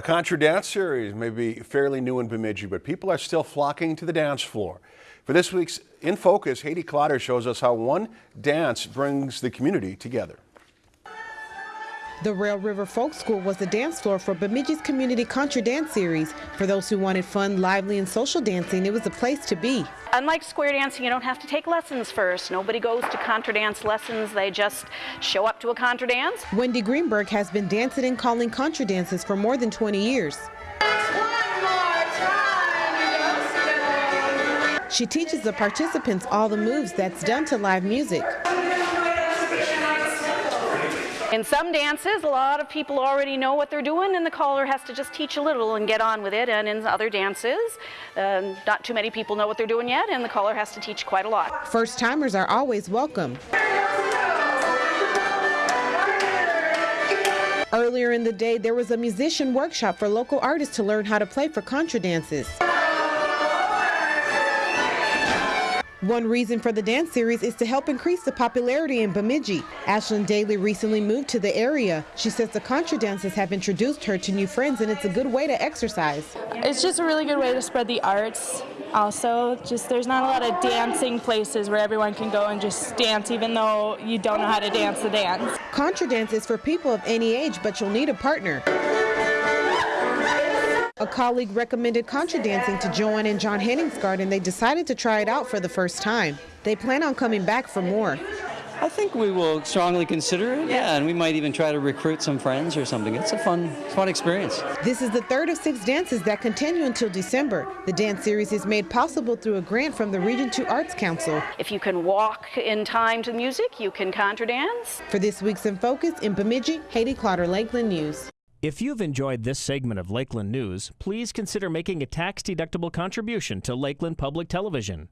A contra dance series may be fairly new in Bemidji, but people are still flocking to the dance floor. For this week's In Focus, Haiti Clotter shows us how one dance brings the community together. The Rail River Folk School was the dance floor for Bemidji's Community Contra Dance Series. For those who wanted fun, lively, and social dancing, it was a place to be. Unlike square dancing, you don't have to take lessons first. Nobody goes to contra dance lessons. They just show up to a contra dance. Wendy Greenberg has been dancing and calling contra dances for more than 20 years. She teaches the participants all the moves that's done to live music. In some dances, a lot of people already know what they're doing, and the caller has to just teach a little and get on with it. And in other dances, um, not too many people know what they're doing yet, and the caller has to teach quite a lot. First timers are always welcome. Earlier in the day, there was a musician workshop for local artists to learn how to play for contra dances. One reason for the dance series is to help increase the popularity in Bemidji. Ashlyn Daly recently moved to the area. She says the contra dances have introduced her to new friends and it's a good way to exercise. It's just a really good way to spread the arts. Also, just there's not a lot of dancing places where everyone can go and just dance even though you don't know how to dance the dance. Contra dance is for people of any age, but you'll need a partner. A colleague recommended contra dancing to Joanne and John Henningsgard and they decided to try it out for the first time. They plan on coming back for more. I think we will strongly consider it, yeah, and we might even try to recruit some friends or something. It's a fun, fun experience. This is the third of six dances that continue until December. The dance series is made possible through a grant from the Region 2 Arts Council. If you can walk in time to the music, you can contra dance. For this week's In Focus in Bemidji, Haiti Clotter, Lakeland News. If you've enjoyed this segment of Lakeland News, please consider making a tax-deductible contribution to Lakeland Public Television.